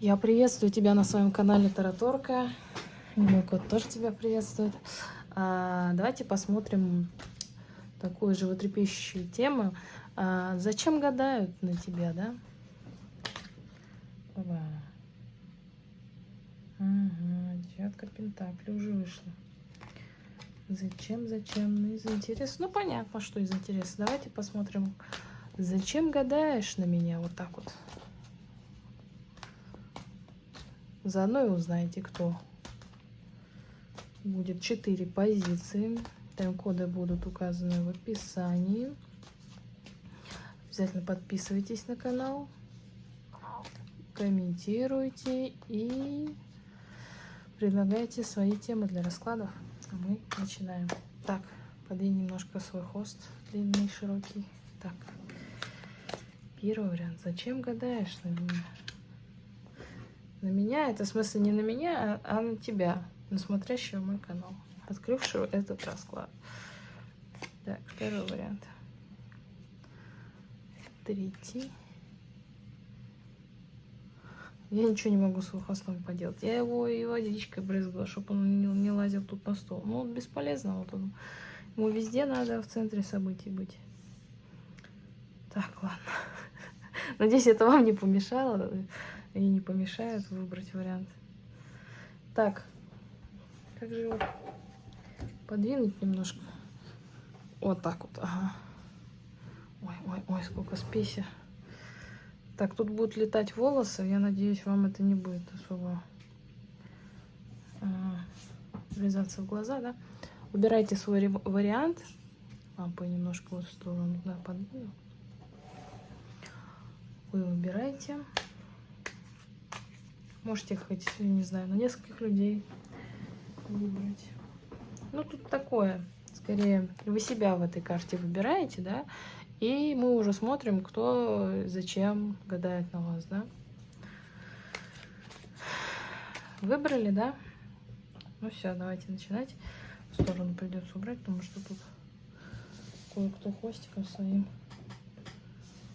Я приветствую тебя на своем канале Тараторка. Мой кот тоже тебя приветствует. А, давайте посмотрим такую животрепещущую тему. А, зачем гадают на тебя, да? Опа. Ага, девятка Пентакли уже вышла. Зачем, зачем? Ну, из интереса. Ну, понятно, что из интереса. Давайте посмотрим. Зачем гадаешь на меня вот так вот? Заодно и узнаете, кто. Будет 4 позиции. Тайм-коды будут указаны в описании. Обязательно подписывайтесь на канал, комментируйте и предлагайте свои темы для раскладов. А мы начинаем. Так, подвинь немножко свой хвост длинный, широкий. Так, первый вариант. Зачем гадаешь на меня? На меня, это в смысле не на меня, а, а на тебя, на смотрящего мой канал, открывшего этот расклад. Так, первый вариант. Третий. Я ничего не могу с хвостом поделать. Я его и водичкой брызгала, чтобы он не, не лазил тут на стол. Ну, бесполезно вот он. Ему везде надо в центре событий быть. Так, ладно. Надеюсь, это вам не помешало и не помешает выбрать вариант. Так, как же его подвинуть немножко? Вот так вот, ага. Ой, ой, ой, сколько спеси. Так, тут будут летать волосы. Я надеюсь, вам это не будет особо а, врезаться в глаза, да? Убирайте свой вариант. Лампу немножко вот в сторону, да, подвину. Вы выбираете. Можете хоть, не знаю, на нескольких людей выбрать. Ну, тут такое. Скорее, вы себя в этой карте выбираете, да? И мы уже смотрим, кто зачем гадает на вас, да? Выбрали, да? Ну все, давайте начинать. В сторону придется убрать, потому что тут кое-кто хвостиком своим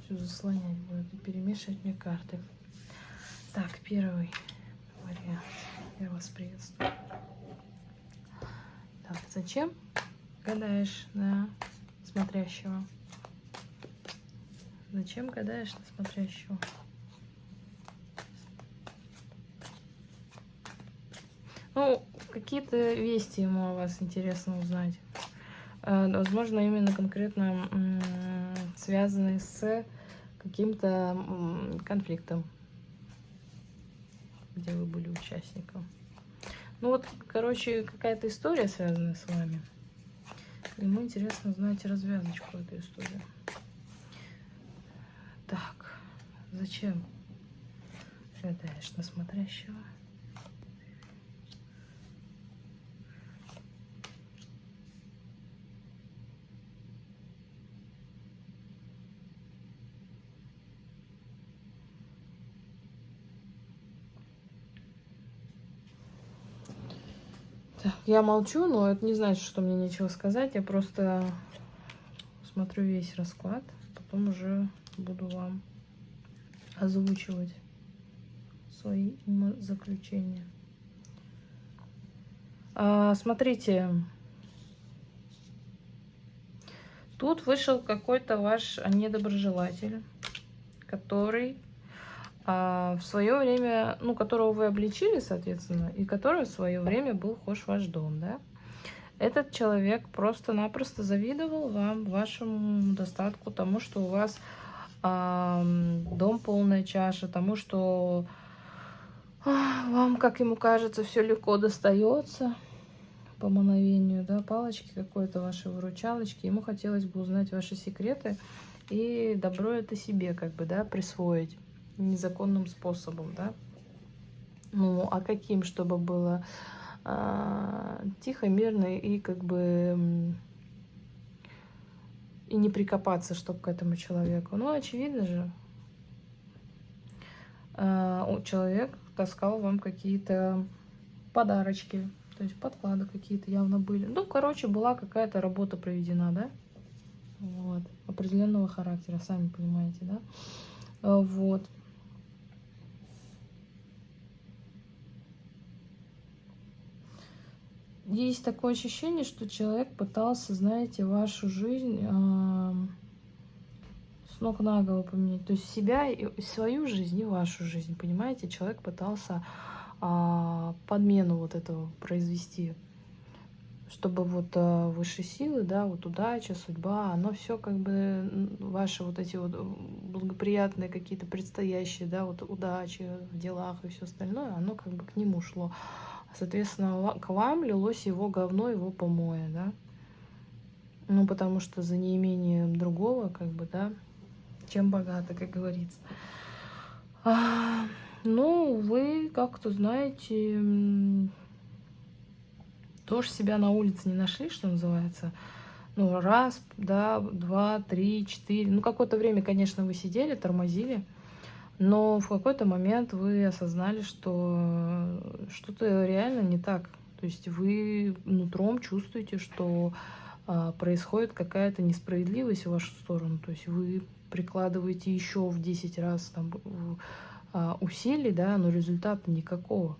все заслонять будет и перемешивать мне карты. Так, первый вариант. Я вас приветствую. Так, зачем гадаешь на смотрящего? Зачем гадаешь на смотрящего? Ну, какие-то вести ему о вас интересно узнать. Э, возможно, именно конкретно связанные с каким-то конфликтом где вы были участником. Ну вот, короче, какая-то история связана с вами. Ему интересно узнать развязочку этой истории. Так, зачем гадаешь на смотрящего? Я молчу, но это не значит, что мне нечего сказать. Я просто смотрю весь расклад. Потом уже буду вам озвучивать свои заключения. А, смотрите. Тут вышел какой-то ваш недоброжелатель, который в свое время, ну, которого вы обличили, соответственно, и который в свое время был хож ваш дом, да, этот человек просто-напросто завидовал вам, вашему достатку, тому, что у вас а, дом полная чаша, тому, что а, вам, как ему кажется, все легко достается по мановению, да, палочки какой-то вашей выручалочки. Ему хотелось бы узнать ваши секреты и добро это себе, как бы, да, присвоить незаконным способом, да. Ну, а каким, чтобы было а, тихо, мирно и как бы и не прикопаться, чтобы к этому человеку. Ну, очевидно же, а, человек таскал вам какие-то подарочки, то есть подклады какие-то явно были. Ну, короче, была какая-то работа проведена, да? Вот. Определенного характера, сами понимаете, да? А, вот. Есть такое ощущение, что человек пытался, знаете, вашу жизнь э, с ног на голову поменять. То есть себя, и свою жизнь и вашу жизнь, понимаете? Человек пытался э, подмену вот этого произвести чтобы вот э, высшие силы, да, вот удача, судьба, оно все как бы ваши вот эти вот благоприятные какие-то предстоящие, да, вот удачи в делах и все остальное, оно как бы к нему шло. Соответственно, к вам лилось его говно, его помоя, да. Ну, потому что за неимением другого, как бы, да, чем богато, как говорится. А, ну, вы как-то знаете тоже себя на улице не нашли, что называется. Ну, раз, да, два, три, четыре. Ну, какое-то время, конечно, вы сидели, тормозили. Но в какой-то момент вы осознали, что что-то реально не так. То есть вы нутром чувствуете, что а, происходит какая-то несправедливость в вашу сторону. То есть вы прикладываете еще в 10 раз там, а, усилий, да, но результата никакого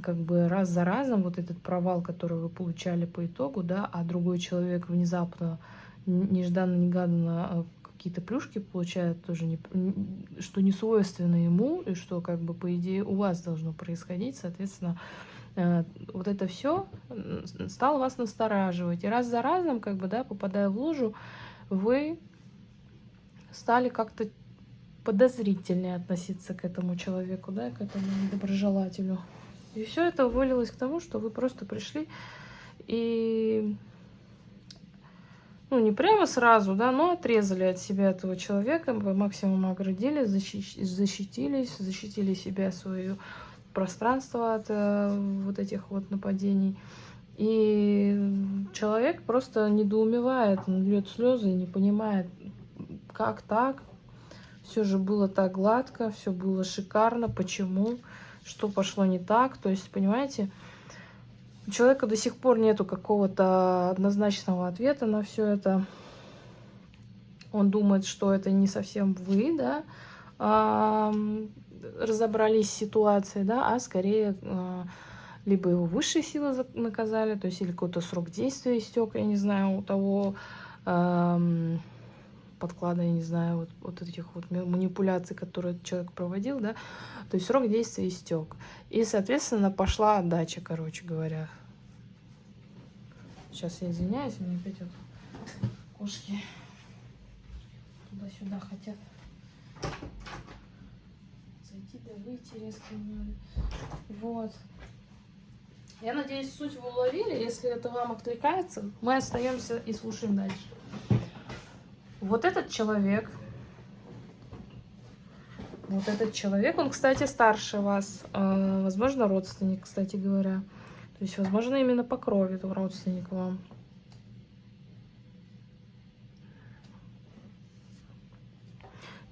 как бы раз за разом вот этот провал, который вы получали по итогу, да, а другой человек внезапно, нежданно-негаданно а, какие-то плюшки получает тоже, не, что не свойственно ему, и что как бы по идее у вас должно происходить, соответственно, э, вот это все стало вас настораживать. И раз за разом, как бы, да, попадая в лужу, вы стали как-то подозрительнее относиться к этому человеку, да, к этому доброжелателю. И все это вылилось к тому, что вы просто пришли и, ну, не прямо сразу, да, но отрезали от себя этого человека, по максимуму оградили, защитились, защитили себя, свое пространство от э, вот этих вот нападений. И человек просто недоумевает, он льет слезы не понимает, как так. Все же было так гладко, все было шикарно, почему что пошло не так. То есть, понимаете, у человека до сих пор нету какого-то однозначного ответа на все это. Он думает, что это не совсем вы, да, разобрались с ситуацией, да, а скорее а, либо его высшие силы наказали, то есть или какой-то срок действия истек, я не знаю, у того подклада, я не знаю, вот, вот этих вот манипуляций, которые человек проводил, да, то есть срок действия истек. И, соответственно, пошла отдача, короче говоря. Сейчас я извиняюсь, у меня опять вот кошки туда-сюда хотят зайти да выйти резко надо. Вот. Я надеюсь, суть вы уловили. Если это вам откликается, мы остаемся и слушаем дальше. Вот этот человек, вот этот человек, он, кстати, старше вас, э, возможно, родственник, кстати говоря. То есть, возможно, именно по крови это родственник вам.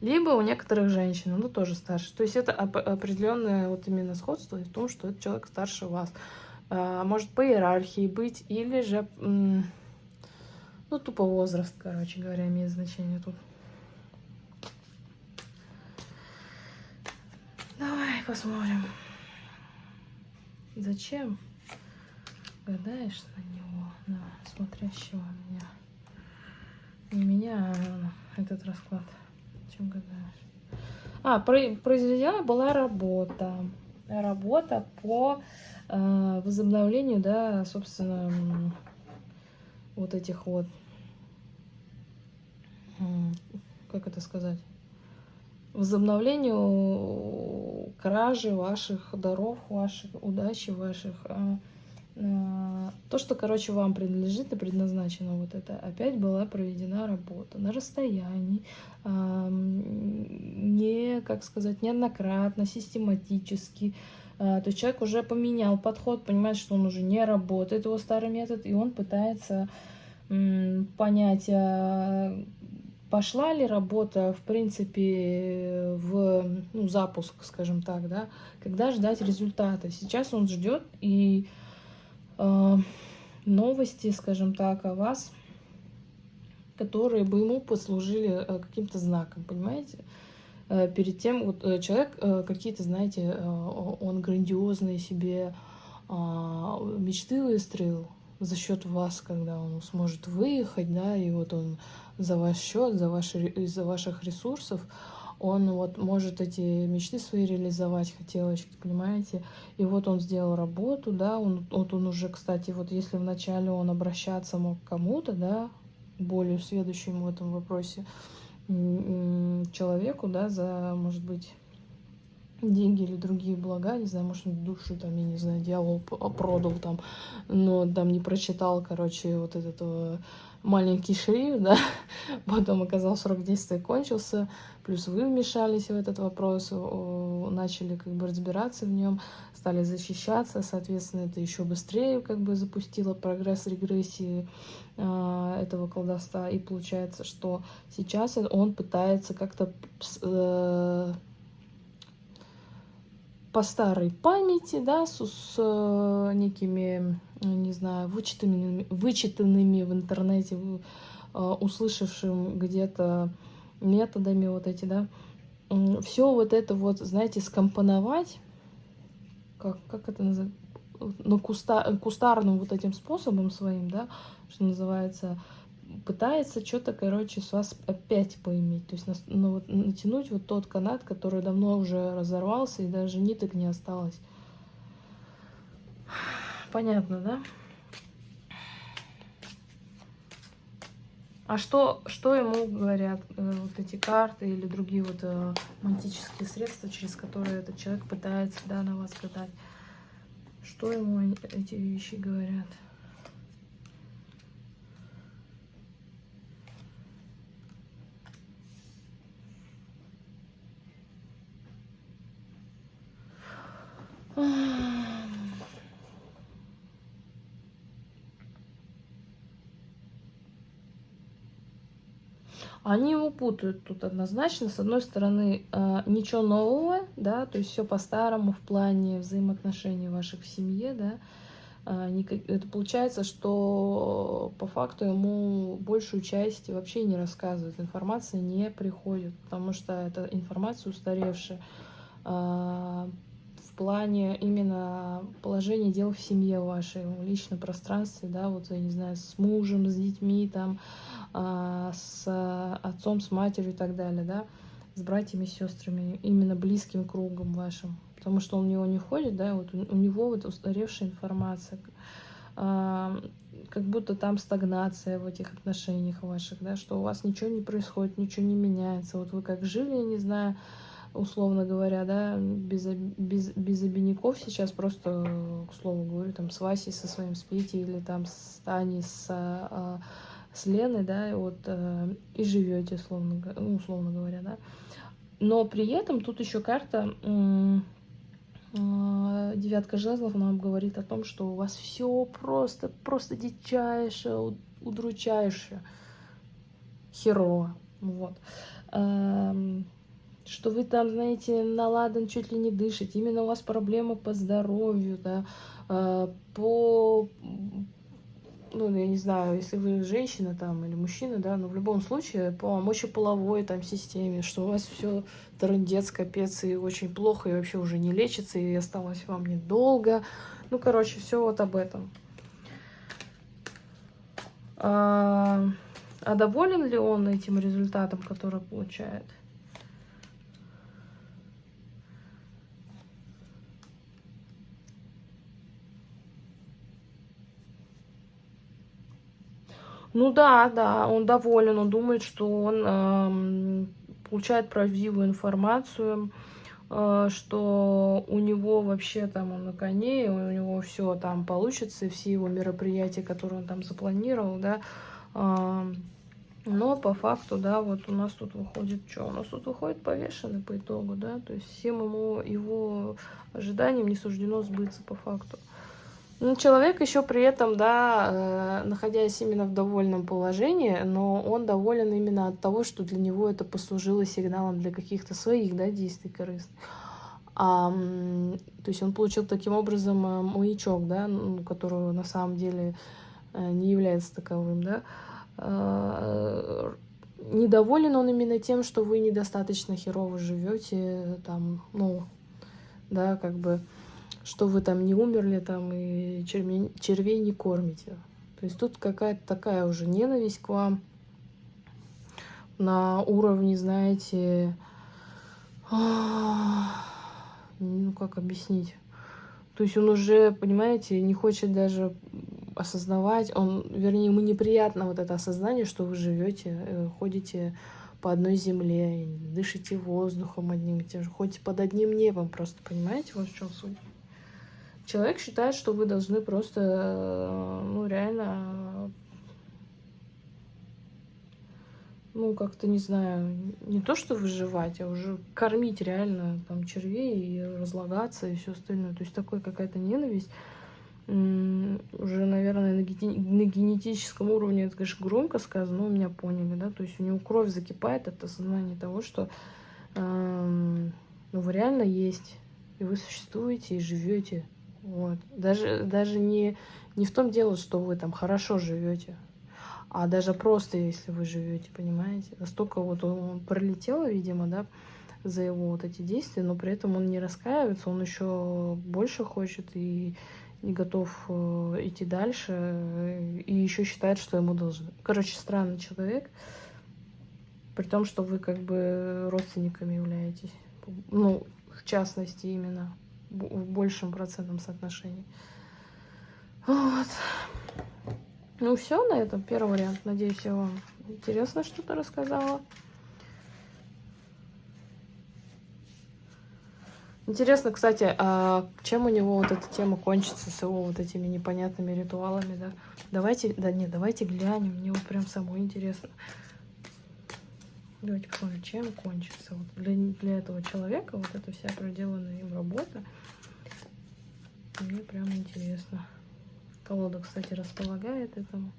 Либо у некоторых женщин, ну, тоже старше. То есть это определенное вот именно сходство в том, что этот человек старше вас. Э, может по иерархии быть, или же ну, тупо возраст, короче говоря, имеет значение тут. Давай посмотрим. Зачем гадаешь на него, на смотрящего меня? Не меня, а этот расклад. Чем гадаешь? А, произведена была работа. Работа по э, возобновлению, да, собственно, вот этих вот, как это сказать, возобновлению кражи ваших даров, ваших удачи, ваших... А, то, что, короче, вам принадлежит и предназначено вот это, опять была проведена работа на расстоянии, не, как сказать, неоднократно, систематически, то есть человек уже поменял подход, понимает, что он уже не работает, его старый метод, и он пытается понять, а пошла ли работа, в принципе, в ну, запуск, скажем так, да, когда ждать результата. Сейчас он ждет, и э, новости, скажем так, о вас, которые бы ему послужили э, каким-то знаком, понимаете? Э, перед тем, вот э, человек какие-то, знаете, он грандиозные себе а, мечты выстроил за счет вас, когда он сможет выехать, да, и вот он за ваш счет, за ваши, из-за ваших ресурсов, он вот может эти мечты свои реализовать, хотелочки, понимаете? И вот он сделал работу, да, он, вот он уже, кстати, вот если вначале он обращаться мог к кому-то, да, более следующему в этом вопросе человеку, да, за, может быть, деньги или другие блага, не знаю, может, душу там, я не знаю, дьявол продал там, но там не прочитал, короче, вот этот э, маленький шрифт, да, потом оказался срок действия кончился, плюс вы вмешались в этот вопрос, начали как бы разбираться в нем, стали защищаться, соответственно, это еще быстрее как бы запустило прогресс регрессии э, этого колдовства, и получается, что сейчас он пытается как-то э, по старой памяти, да, с, с э, некими, не знаю, вычитанными, вычитанными в интернете, э, услышавшим где-то методами вот эти, да, все вот это вот, знаете, скомпоновать, как, как это называется, ну, куста, кустарным вот этим способом своим, да, что называется, пытается что-то, короче, с вас опять поиметь. То есть ну, вот, натянуть вот тот канат, который давно уже разорвался, и даже ниток не осталось. Понятно, да? А что, что ему говорят э, вот эти карты или другие вот э, магические средства, через которые этот человек пытается да, на вас гадать? Что ему эти вещи говорят? Они его путают тут однозначно. С одной стороны, э, ничего нового, да, то есть все по-старому в плане взаимоотношений ваших в семье, да. Э, это получается, что по факту ему большую часть вообще не рассказывают, информация не приходит, потому что это информация устаревшая в плане именно положения дел в семье вашей, в личном пространстве, да, вот, я не знаю, с мужем, с детьми, там, а, с отцом, с матерью и так далее, да, с братьями, сестрами, именно близким кругом вашим, потому что он в него не входит, да, вот у, у него вот устаревшая информация, а, как будто там стагнация в этих отношениях ваших, да, что у вас ничего не происходит, ничего не меняется, вот вы как жили, я не знаю, условно говоря, да, без, без, без обиняков сейчас просто, к слову говорю, там с Васей со своим спите или там с Таней, с а, с Леной, да, и вот, э, и живете, условно, ну, условно говоря, да. Но при этом тут еще карта э, девятка жезлов нам говорит о том, что у вас все просто, просто дичайше, удручающе, херово, вот. Что вы там, знаете, наладан чуть ли не дышите, именно у вас проблемы по здоровью, да, э, по ну, я не знаю, если вы женщина там или мужчина, да, но в любом случае по мочеполовой там системе, что у вас все трындец, капец, и очень плохо, и вообще уже не лечится, и осталось вам недолго. Ну, короче, все вот об этом. А, а доволен ли он этим результатом, который получает? Ну да, да, он доволен, он думает, что он э, получает правдивую информацию, э, что у него вообще там он на коне, у него все там получится, все его мероприятия, которые он там запланировал, да. Э, но по факту, да, вот у нас тут выходит, что? У нас тут выходит повешенный по итогу, да, то есть всем ему, его ожиданиям не суждено сбыться по факту. Ну, человек еще при этом, да, э, находясь именно в довольном положении, но он доволен именно от того, что для него это послужило сигналом для каких-то своих, да, действий корыстных. А, то есть он получил таким образом э, маячок, да, ну, который на самом деле э, не является таковым, да. Недоволен он именно тем, что вы недостаточно херово живете, там, ну, да, как бы что вы там не умерли там и червей, червей не кормите. То есть тут какая-то такая уже ненависть к вам на уровне, знаете, ну как объяснить? То есть он уже, понимаете, не хочет даже осознавать, он, вернее, ему неприятно вот это осознание, что вы живете, э, ходите по одной земле, дышите воздухом одним и тем же, ходите под одним небом, просто понимаете, вот в чем суть. Человек считает, что вы должны просто, э, ну, реально, ну, как-то, не знаю, не то, что выживать, а уже кормить реально там червей и разлагаться и все остальное. То есть такой какая-то ненависть уже, наверное, на, генетическом уровне, это, конечно, громко сказано, но меня поняли, да, то есть у него кровь закипает от осознания того, что э, ну, вы реально есть, и вы существуете, и живете, вот. Даже, даже не, не в том дело, что вы там хорошо живете, а даже просто, если вы живете, понимаете, настолько вот он пролетел, видимо, да, за его вот эти действия, но при этом он не раскаивается, он еще больше хочет и не готов э, идти дальше и еще считает, что ему должны. Короче, странный человек, при том, что вы как бы родственниками являетесь. Ну, в частности, именно в большем процентном соотношении. Вот. Ну, все на этом. Первый вариант. Надеюсь, я вам интересно что-то рассказала. Интересно, кстати, а чем у него вот эта тема кончится с его вот этими непонятными ритуалами, да? Давайте, да нет, давайте глянем, мне вот прям самое интересно. Давайте посмотрим, чем кончится. Вот для, для этого человека вот эта вся проделанная им работа. Мне прям интересно. Колода, кстати, располагает этому.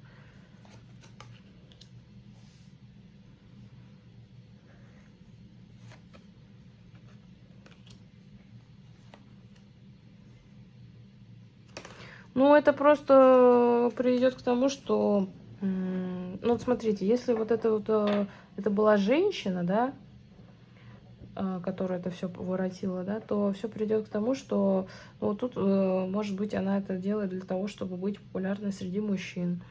Ну, это просто приведет к тому, что... Ну, вот смотрите, если вот это вот... Э, это была женщина, да, э, которая это все воротила, да, то все придет к тому, что ну, тут, э, может быть, она это делает для того, чтобы быть популярной среди мужчин.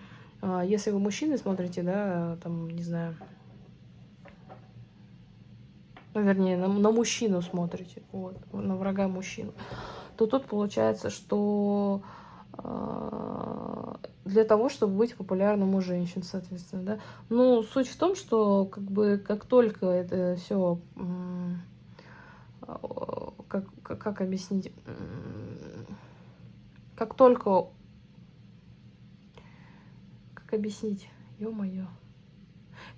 А если вы мужчины смотрите, да, там, не знаю, ну, вернее, на, на мужчину смотрите, вот, на врага мужчину, то тут получается, что а, для того, чтобы быть популярным у женщин, соответственно, да. Ну, суть в том, что как бы как только это все, как, как, как объяснить, как только, как объяснить, ё-моё,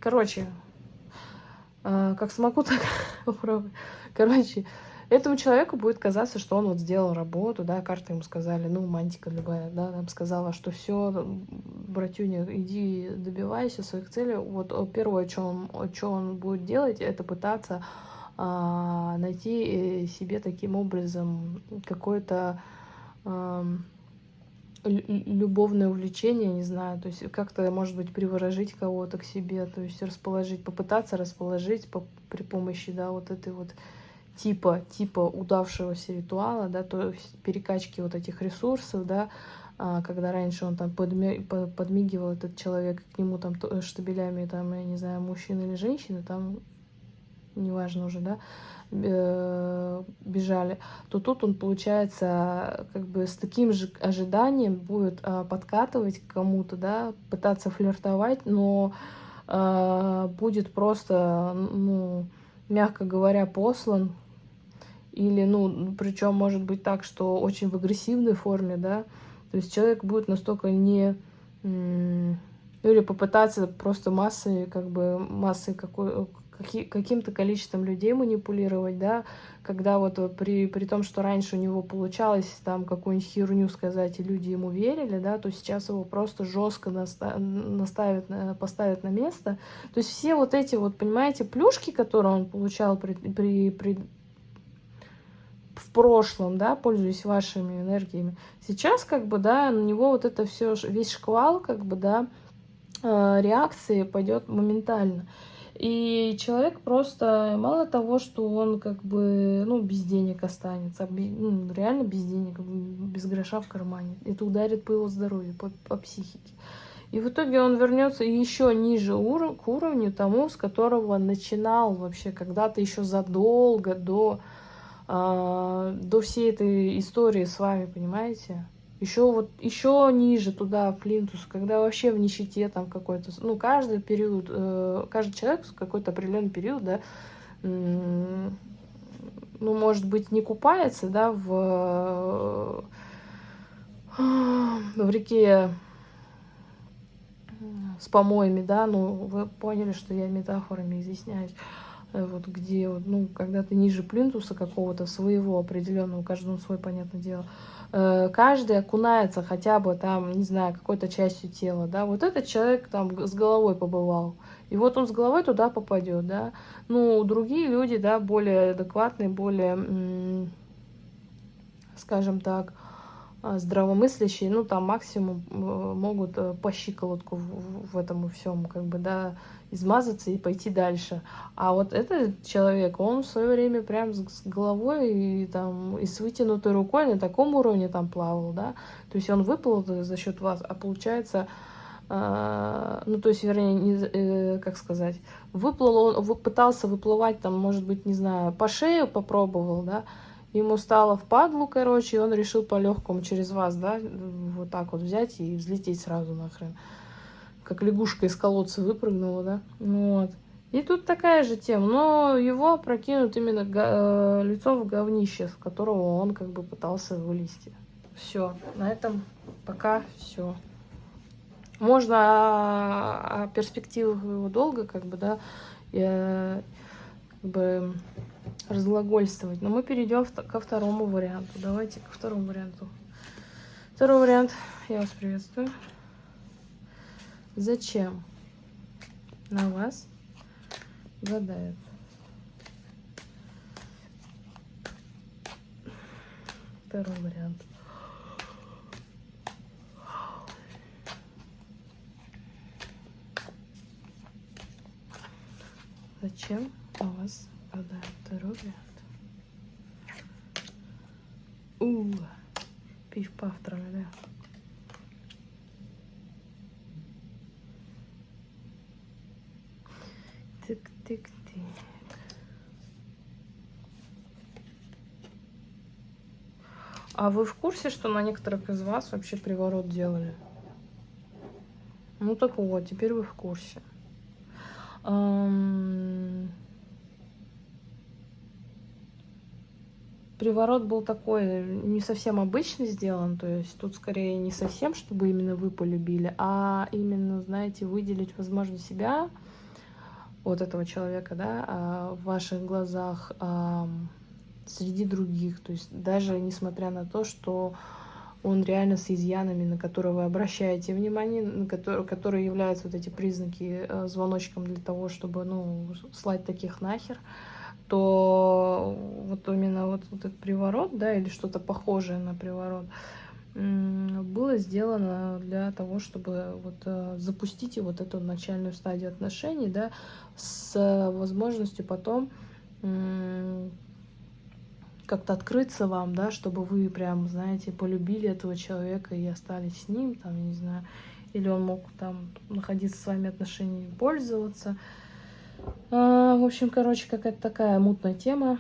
короче, а, как смогу, так попробую, короче, Этому человеку будет казаться, что он вот сделал работу, да, карты ему сказали, ну, мантика любая, да, нам сказала, что все, братюня, иди добивайся своих целей. Вот первое, что он, что он будет делать, это пытаться а, найти э, себе таким образом какое-то а, любовное увлечение, не знаю, то есть как-то, может быть, приворожить кого-то к себе, то есть расположить, попытаться расположить по, при помощи, да, вот этой вот типа, типа удавшегося ритуала, да, то есть перекачки вот этих ресурсов, да, а, когда раньше он там подми, подмигивал этот человек, к нему там штабелями, там, я не знаю, мужчины или женщины, там, неважно уже, да, бежали, то тут он, получается, как бы с таким же ожиданием будет а, подкатывать к кому-то, да, пытаться флиртовать, но а, будет просто, ну, мягко говоря, послан или, ну, причем может быть так, что очень в агрессивной форме, да, то есть человек будет настолько не... Или попытаться просто массой, как бы, массой какой, каким-то количеством людей манипулировать, да, когда вот при, при том, что раньше у него получалось там какую-нибудь херню сказать, и люди ему верили, да, то сейчас его просто жестко наставят, поставят на место. То есть все вот эти вот, понимаете, плюшки, которые он получал при, при, при в прошлом, да, пользуясь вашими энергиями. Сейчас, как бы, да, на него вот это все, весь шквал, как бы, да, э, реакции пойдет моментально. И человек просто, мало того, что он как бы, ну, без денег останется, ну, реально без денег, без гроша в кармане. Это ударит по его здоровью, по, по психике. И в итоге он вернется еще ниже ур к уровню тому, с которого начинал вообще когда-то еще задолго до, до всей этой истории с вами, понимаете? Еще вот еще ниже туда, плинтус, когда вообще в нищете там какой-то, ну, каждый период, э, каждый человек какой-то определенный период, да, ну, может быть, не купается, да, в, в реке с помоями, да, ну, вы поняли, что я метафорами изъясняюсь, вот где, ну, когда ты ниже плинтуса какого-то своего определенного, каждому свой, понятное дело, э, каждый окунается хотя бы там, не знаю, какой-то частью тела, да, вот этот человек там с головой побывал, и вот он с головой туда попадет, да, ну, другие люди, да, более адекватные, более, скажем так, здравомыслящие, ну, там максимум э, могут э, по щиколотку в, в этом всем, как бы, да, измазаться и пойти дальше. А вот этот человек, он в свое время прям с головой и там и с вытянутой рукой на таком уровне там плавал, да, то есть он выплыл за счет вас, а получается, э, ну, то есть, вернее, не, э, как сказать, выплыл он, пытался выплывать там, может быть, не знаю, по шею попробовал, да, ему стало впадлу, короче, и он решил по-легкому через вас, да, вот так вот взять и взлететь сразу нахрен. Как лягушка из колодца выпрыгнула, да, ну вот. И тут такая же тема, но его прокинут именно э, лицом в говнище, с которого он как бы пытался вылезти. Все, на этом пока все. Можно о, о перспективах его долго, как бы, да, я, как бы разглагольствовать. Но мы перейдем ко второму варианту. Давайте ко второму варианту. Второй вариант. Я вас приветствую. Зачем на вас гадают? Второй вариант. Зачем на вас Второй вариант. У, пиф-паф, траля. Тык-тык-тык. А вы в курсе, что на некоторых из вас вообще приворот делали? Ну так вот, теперь вы в курсе. Эм... приворот был такой, не совсем обычно сделан, то есть тут скорее не совсем, чтобы именно вы полюбили, а именно, знаете, выделить, возможно, себя, вот этого человека, да, а, в ваших глазах а, среди других, то есть даже несмотря на то, что он реально с изъянами, на которые вы обращаете внимание, на которые, которые являются вот эти признаки э, звоночком для того, чтобы, ну, слать таких нахер, то вот именно вот, вот этот приворот, да, или что-то похожее на приворот, было сделано для того, чтобы вот э, запустить вот эту начальную стадию отношений, да, с возможностью потом как-то открыться вам, да, чтобы вы прям, знаете, полюбили этого человека и остались с ним, там, не знаю, или он мог там находиться с вами отношениями, пользоваться, а, в общем, короче, какая-то такая мутная тема.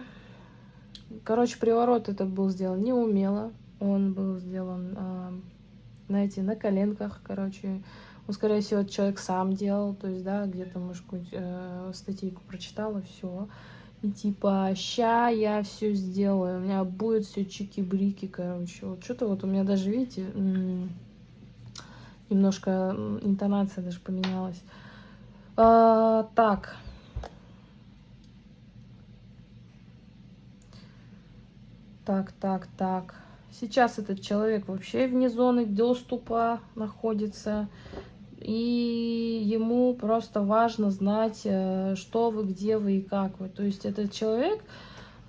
Короче, приворот это был сделан неумело. Он был сделан, а, знаете, на коленках, короче. Он, скорее всего, человек сам делал, то есть, да, где-то, может, какую-нибудь э, статейку прочитала, все. И типа, ща я все сделаю, у меня будет все чики-брики, короче. Вот что-то вот у меня даже, видите, немножко интонация даже поменялась. А, так. Так, так, так. Сейчас этот человек вообще вне зоны доступа находится. И ему просто важно знать, э, что вы, где вы и как вы. То есть этот человек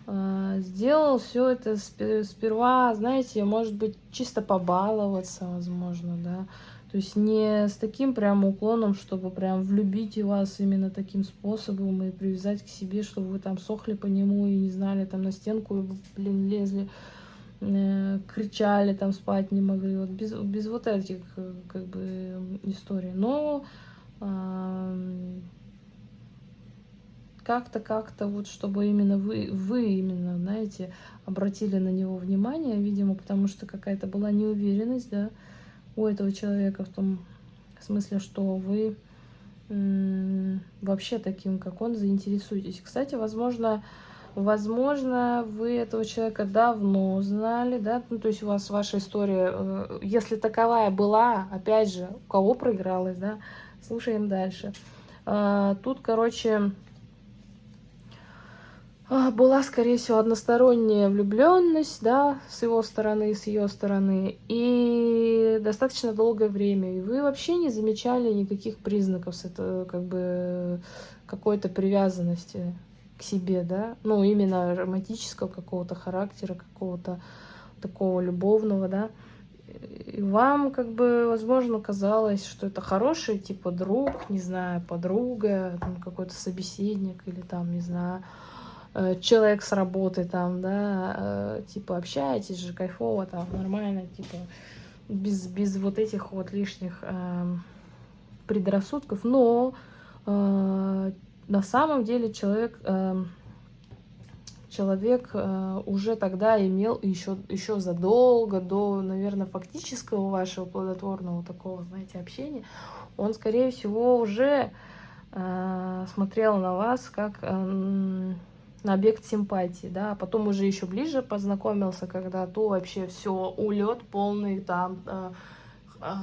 э, сделал все это сперва, знаете, может быть, чисто побаловаться, возможно, да. То есть не с таким прям уклоном, чтобы прям влюбить вас именно таким способом и привязать к себе, чтобы вы там сохли по нему и не знали, там на стенку, блин, лезли, э, кричали, там спать не могли. Вот без, без вот этих как бы историй. Но э, как-то, как-то вот, чтобы именно вы, вы именно, знаете, обратили на него внимание, видимо, потому что какая-то была неуверенность, да, у этого человека в том смысле, что вы вообще таким, как он, заинтересуетесь. Кстати, возможно, возможно, вы этого человека давно знали, да, ну, то есть у вас ваша история, э, если таковая была, опять же, у кого проигралась, да, слушаем дальше. А, тут, короче, была, скорее всего, односторонняя влюбленность, да, с его стороны, с ее стороны, и достаточно долгое время. И вы вообще не замечали никаких признаков с это, как бы, какой-то привязанности к себе, да, ну, именно романтического какого-то характера, какого-то такого любовного, да. И вам, как бы, возможно, казалось, что это хороший, типа, друг, не знаю, подруга, какой-то собеседник или там, не знаю, человек с работы там, да, э, типа общаетесь же кайфово там, нормально, типа без, без вот этих вот лишних э, предрассудков, но э, на самом деле человек, э, человек э, уже тогда имел еще, еще задолго до, наверное, фактического вашего плодотворного такого, знаете, общения, он, скорее всего, уже э, смотрел на вас как... Э, на объект симпатии, да, а потом уже еще ближе познакомился, когда то вообще все, улет полный, там, э,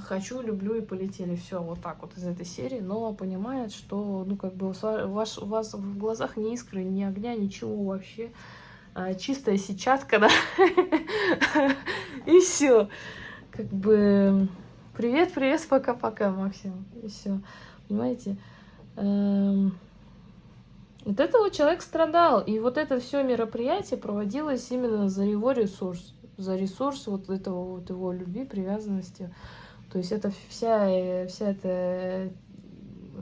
хочу, люблю и полетели, все, вот так вот из этой серии, но понимает, что, ну, как бы у вас, у вас в глазах ни искры, ни огня, ничего вообще, э, чистая сетчатка, да, и все, как бы, привет, привет, пока-пока, Максим, и все, понимаете, Вот этого человек страдал, и вот это все мероприятие проводилось именно за его ресурс, за ресурс вот этого вот его любви, привязанности. То есть это вся, вся эта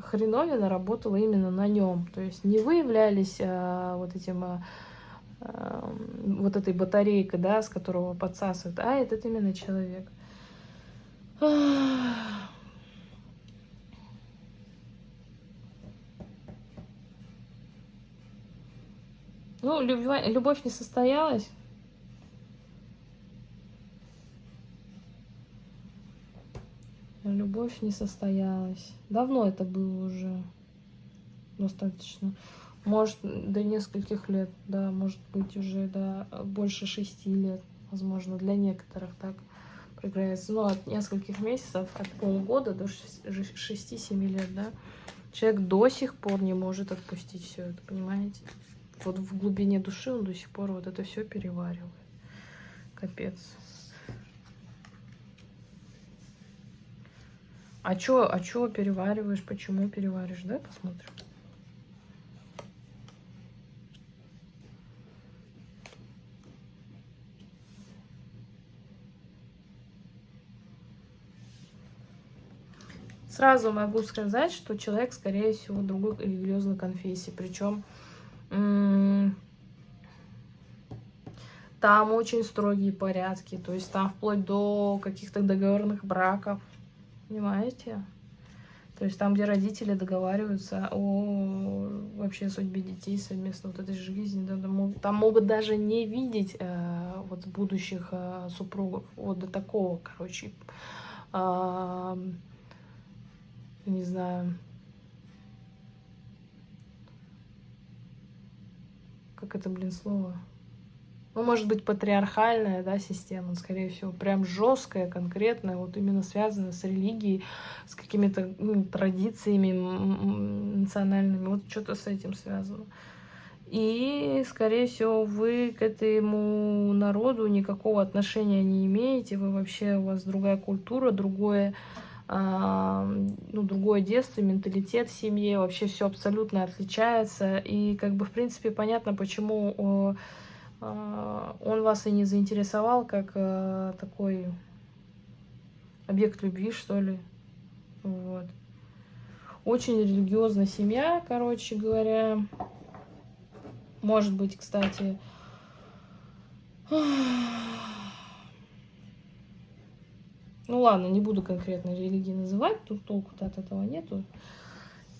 хреновина работала именно на нем. То есть не вы являлись а, вот этим а, а, вот этой батарейкой, да, с которого подсасывают, а этот именно человек. Ну, любовь, любовь не состоялась. Любовь не состоялась. Давно это было уже. Достаточно. Может, до нескольких лет, да, может быть, уже да, больше шести лет, возможно, для некоторых так проиграется. Ну, от нескольких месяцев, от полугода до 6-7 лет, да. Человек до сих пор не может отпустить все это, понимаете? Вот в глубине души он до сих пор вот это все переваривает. Капец. А чё, а чё перевариваешь? Почему перевариваешь? Давай посмотрим. Сразу могу сказать, что человек, скорее всего, другой религиозной конфессии. Причем там очень строгие порядки, то есть там вплоть до каких-то договорных браков, понимаете? То есть там, где родители договариваются о вообще судьбе детей совместно вот этой жизни, да, там могут даже не видеть э, вот будущих э, супругов, вот до такого, короче, э, не знаю, как это, блин, слово? Ну, может быть, патриархальная, да, система, скорее всего, прям жесткая, конкретная, вот именно связанная с религией, с какими-то ну, традициями национальными, вот что-то с этим связано. И, скорее всего, вы к этому народу никакого отношения не имеете, вы вообще, у вас другая культура, другое ну, другое детство, менталитет в семье, вообще все абсолютно отличается. И как бы, в принципе, понятно, почему а, он вас и не заинтересовал как а, такой объект любви, что ли. Вот. Очень религиозная семья, короче говоря. Может быть, кстати... Ну ладно, не буду конкретно религии называть, тут толку-то от этого нету.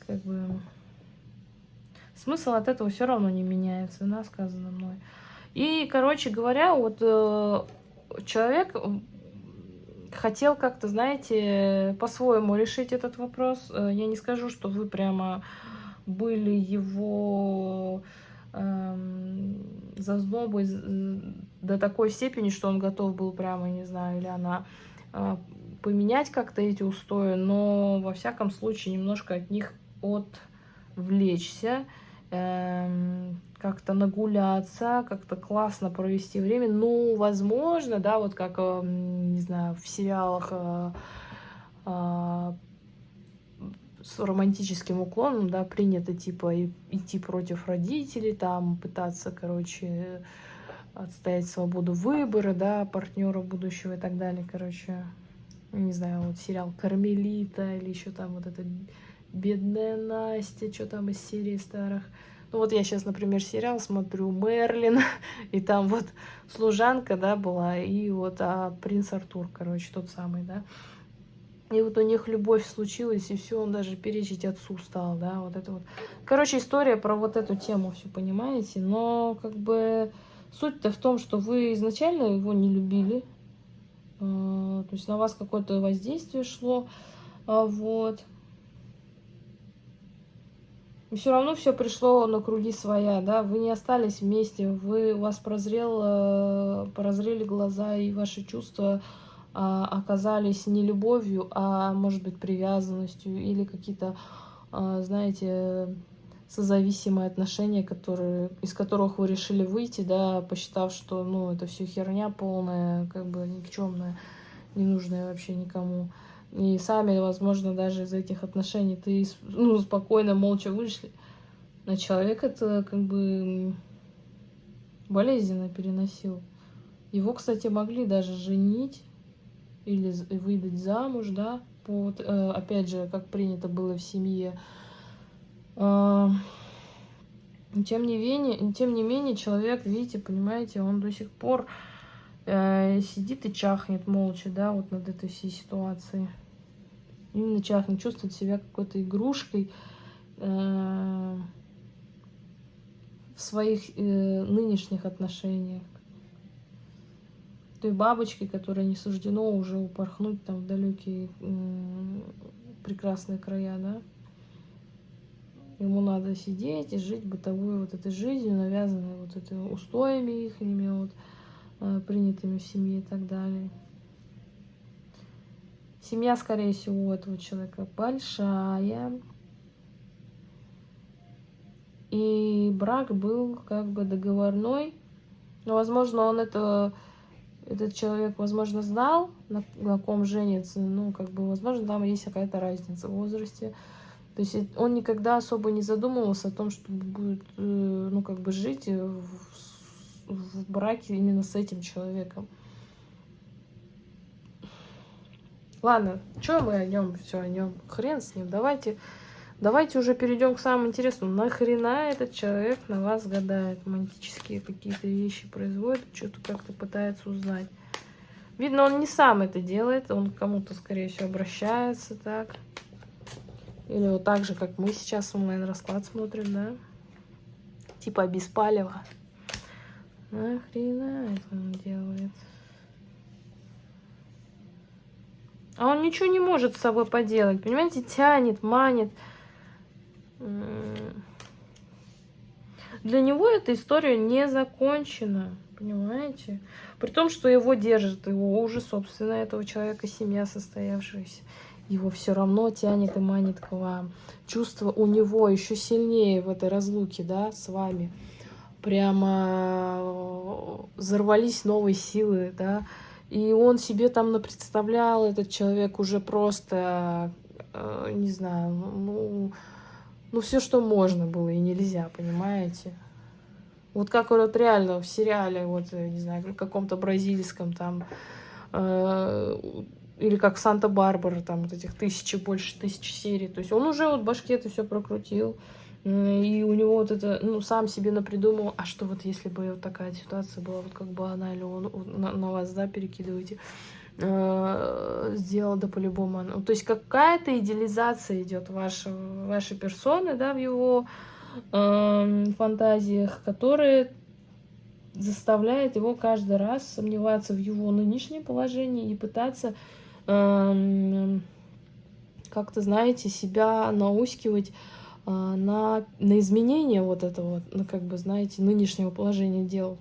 Как бы смысл от этого все равно не меняется, да, сказано мной. И, короче говоря, вот э, человек хотел как-то, знаете, по-своему решить этот вопрос. Э, я не скажу, что вы прямо были его э, зазнобой до такой степени, что он готов был прямо, не знаю, или она поменять как-то эти устои, но во всяком случае немножко от них отвлечься эм, как-то нагуляться, как-то классно провести время. Ну, возможно, да, вот как, эм, не знаю, в сериалах э, э, с романтическим уклоном, да, принято, типа, идти против родителей, там, пытаться, короче, отстоять свободу выбора, да, партнера будущего и так далее, короче. Не знаю, вот сериал «Кармелита» или еще там вот это «Бедная Настя», что там из серии старых. Ну вот я сейчас, например, сериал смотрю «Мерлин», и там вот служанка, да, была, и вот а, принц Артур, короче, тот самый, да. И вот у них любовь случилась, и все, он даже перечить отцу стал, да, вот это вот. Короче, история про вот эту тему, все понимаете, но как бы суть-то в том, что вы изначально его не любили, а, то есть на вас какое-то воздействие шло, а, вот. И все равно все пришло на круги своя, да, вы не остались вместе, вы, у вас прозрел, э, прозрели глаза, и ваши чувства а, оказались не любовью, а, может быть, привязанностью или какие-то, а, знаете, созависимые отношения, которые, из которых вы решили выйти, да, посчитав, что, ну, это все херня полная, как бы никчемная, ненужная вообще никому. И сами, возможно, даже из этих отношений ты ну, спокойно, молча вышли. На человек это как бы болезненно переносил. Его, кстати, могли даже женить или выдать замуж, да, по, э, опять же, как принято было в семье. Тем не менее, тем не менее, человек, видите, понимаете, он до сих пор э, сидит и чахнет молча, да, вот над этой всей ситуацией именно чахнет, чувствует себя какой-то игрушкой э, в своих э, нынешних отношениях. Той бабочки, которой не суждено уже упорхнуть там в далекие э, прекрасные края, да. Ему надо сидеть и жить бытовой вот этой жизнью, навязанной вот этими устоями их, вот, э, принятыми в семье и так далее. Семья, скорее всего, у этого человека большая. И брак был как бы договорной. Но, возможно, он это, этот человек, возможно, знал, на, на ком женится. Ну, как бы, возможно, там есть какая-то разница в возрасте. То есть он никогда особо не задумывался о том, что будет, э, ну, как бы жить в, в браке именно с этим человеком. Ладно, что мы о нем все о нем? Хрен с ним. Давайте, давайте уже перейдем к самому интересному. Нахрена этот человек на вас гадает? Романтические какие-то вещи производит, что-то как-то пытается узнать. Видно, он не сам это делает, он кому-то, скорее всего, обращается так. Или вот так же, как мы сейчас онлайн-расклад смотрим, да? Типа без палева. Нахрена это он делает? А он ничего не может с собой поделать, понимаете, тянет, манит. Для него эта история не закончена, понимаете? При том, что его держит, его уже, собственно, этого человека семья состоявшаяся. Его все равно тянет и манит к вам. Чувство у него еще сильнее в этой разлуке, да, с вами. Прямо э, взорвались новые силы, да, и он себе там представлял, этот человек уже просто, э, не знаю, ну, ну все, что можно было и нельзя, понимаете? Вот как вот реально в сериале, вот, не знаю, в каком-то бразильском там, э, или как Санта-Барбара, там вот этих тысячи, больше тысячи серий. То есть он уже вот башке это все прокрутил. И у него вот это, ну, сам себе напридумал, а что вот если бы вот такая ситуация была, вот как бы она или он на, на вас, да, перекидываете, э, сделал, да, по-любому. Ну, то есть какая-то идеализация идет вашей, вашей персоны, да, в его э, фантазиях, которые заставляет его каждый раз сомневаться в его нынешнем положении и пытаться как-то, знаете, себя наускивать а, на, на изменение вот этого, ну, как бы, знаете, нынешнего положения дел.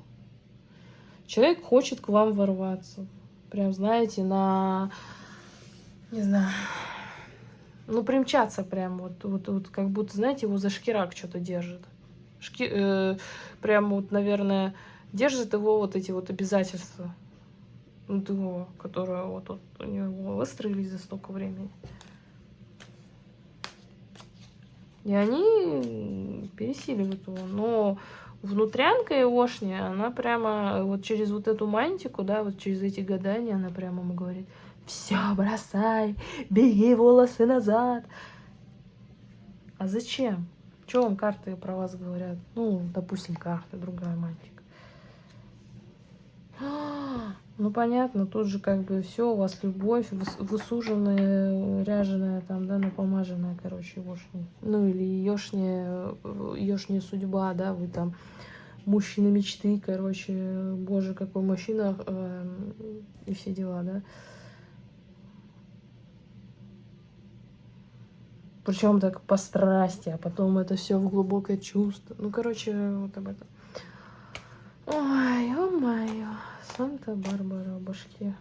Человек хочет к вам ворваться. Прям, знаете, на, не знаю, ну, примчаться прям, вот, вот, вот как будто, знаете, его за шкирак что-то держит. Шки, э, прям вот, наверное, держит его вот эти вот обязательства. Его, которые вот, вот у него выстроились за столько времени. И они пересиливают его. Но внутрянка Егошня, она прямо вот через вот эту мантику, да, вот через эти гадания, она прямо ему говорит, все, бросай, беги волосы назад. А зачем? Что вам карты про вас говорят? Ну, допустим, карты, другая мантика. Ну, понятно, тут же как бы все, у вас любовь, высуженная, ряженая, там, да, напомаженная, короче, ешня. Ну, или ешня, ешня судьба, да, вы там мужчина мечты, короче, боже, какой мужчина, э, и все дела, да. Причем так по страсти, а потом это все в глубокое чувство. Ну, короче, вот об этом. Ой, ё-моё. Санта-Барбара, башки.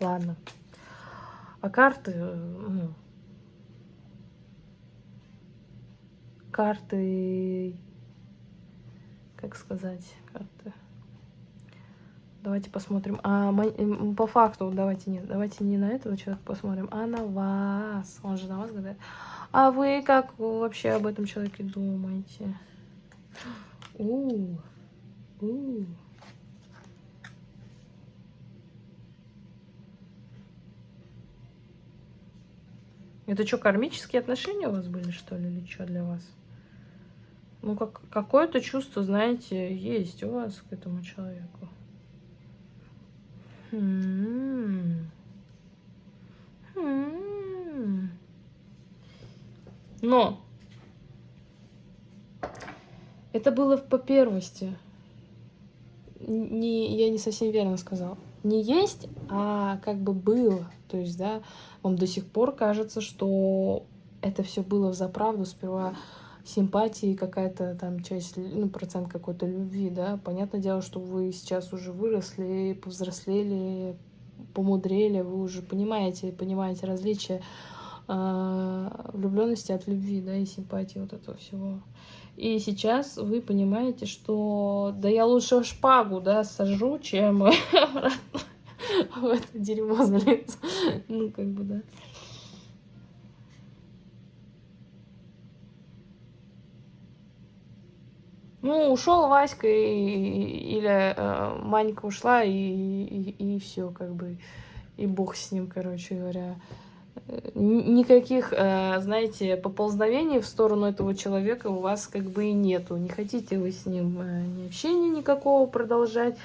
Ладно. А карты... Ну, карты... Как сказать? Карты... Давайте посмотрим. А по факту, давайте нет, давайте не на этого человека посмотрим, а на вас. Он же на вас гадает. А вы как вообще об этом человеке думаете? У, у. Это что, кармические отношения у вас были, что ли, или что для вас? Ну, как, какое-то чувство, знаете, есть у вас к этому человеку. М -м -м. Но это было по первости. Не, я не совсем верно сказала. Не есть, а как бы было. То есть, да, вам до сих пор кажется, что это все было в заправду. Сперва симпатии, какая-то там часть, ну, процент какой-то любви, да. Понятное дело, что вы сейчас уже выросли, повзрослели, помудрели, вы уже понимаете, понимаете различия э, влюбленности от любви, да, и симпатии вот этого всего. И сейчас вы понимаете, что да я лучше шпагу, да, сажу, чем в это дерьмо залез. Ну, как бы, да. Ну, ушел Васька, и, или э, Манька ушла, и, и, и все, как бы, и бог с ним, короче говоря никаких, э, знаете, поползновений в сторону этого человека у вас как бы и нету. Не хотите вы с ним э, ни общения никакого продолжать.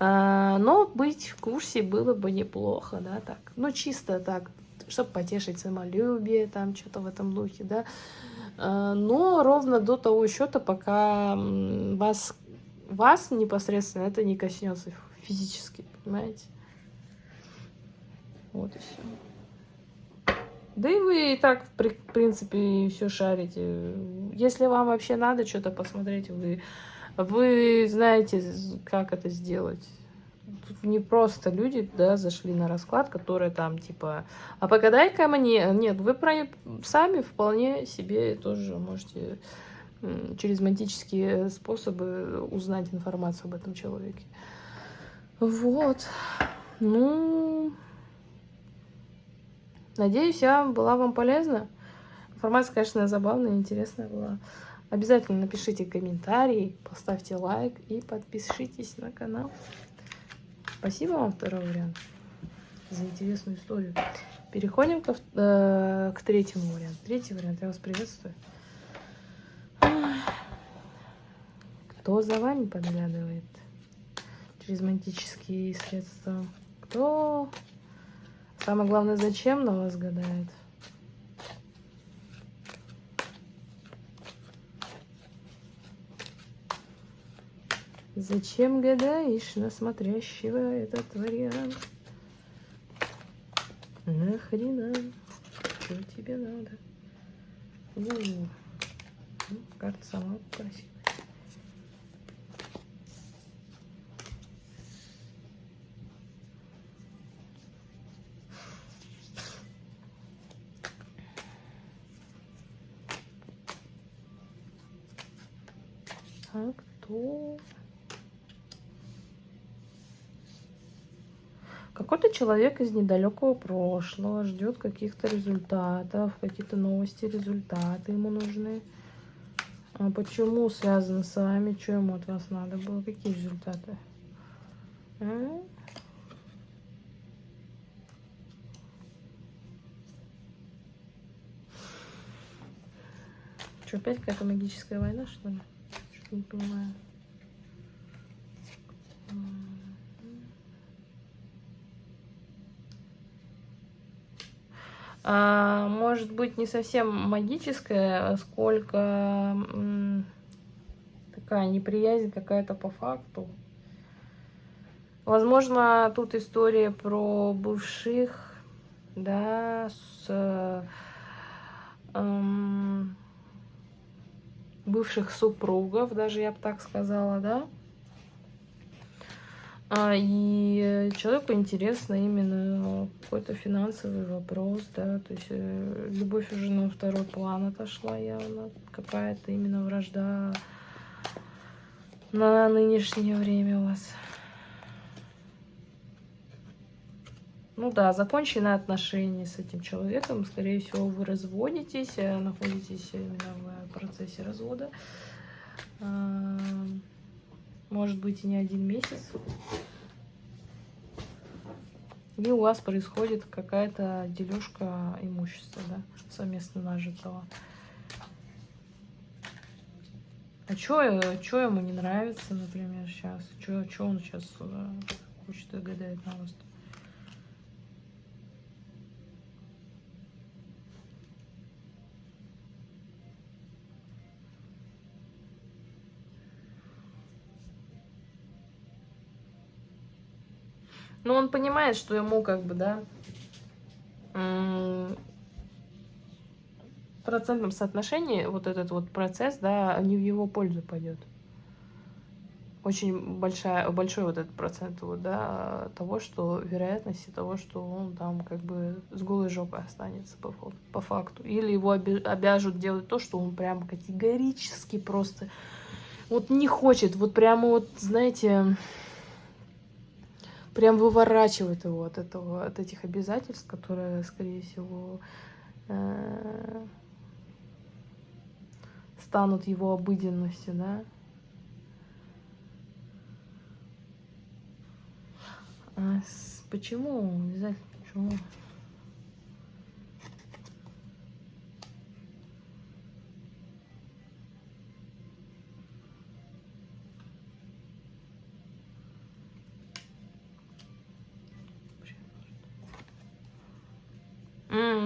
Э, но быть в курсе было бы неплохо, да, так. Ну, чисто так, чтобы потешить самолюбие, там, что-то в этом духе, да. Но ровно до того счета, пока вас, вас непосредственно это не коснется физически, понимаете? Вот и все. Да и вы и так, в принципе, все шарите. Если вам вообще надо что-то посмотреть, вы, вы знаете, как это сделать. Тут не просто люди, да, зашли на расклад, которые там, типа, а погадай-ка мне. Нет, вы про... сами вполне себе тоже можете через магические способы узнать информацию об этом человеке. Вот. Ну... Надеюсь, я была вам полезна. Информация, конечно, забавная, интересная была. Обязательно напишите комментарий, поставьте лайк и подпишитесь на канал. Спасибо вам, второй вариант. за интересную историю. Переходим к, э, к третьему варианту. Третий вариант, я вас приветствую. Кто за вами подглядывает через романтические средства? Кто, самое главное, зачем на вас гадает? Зачем гадаешь на смотрящего этот вариант? Нахрена? Что тебе надо? Ну, карта сама красивая. Кто? Какой-то человек из недалекого прошлого ждет каких-то результатов, какие-то новости, результаты ему нужны. А почему связано с вами? Что ему от вас надо было? Какие результаты? А? Что, опять какая-то магическая война, что ли? Не понимаю. а, может быть не совсем магическая, сколько такая неприязнь какая-то по факту. Возможно, тут история про бывших, да, с эм, бывших супругов, даже я бы так сказала, да. А, и человеку интересно именно какой-то финансовый вопрос, да, то есть э, любовь уже на второй план отошла явно, какая-то именно вражда на нынешнее время у вас. Ну да, закончены отношения с этим человеком, скорее всего, вы разводитесь, э, находитесь именно в процессе развода. А, может быть и не один месяц. И у вас происходит какая-то дележка имущества, да, совместно нажитого. А что ему не нравится, например, сейчас? Что он сейчас э, хочет и гадает на вас? -то? Но ну, он понимает, что ему как бы, да, в процентном соотношении вот этот вот процесс, да, не в его пользу пойдет. Очень большая, большой вот этот процент вот, да, того, что вероятности того, что он там как бы с голой жопой останется по, по факту. Или его обяжут делать то, что он прям категорически просто вот не хочет. Вот прямо вот, знаете, прям выворачивает его от этого, от этих обязательств, которые, скорее всего, э, станут его обыденностью, да. А с, почему? Обязательно почему?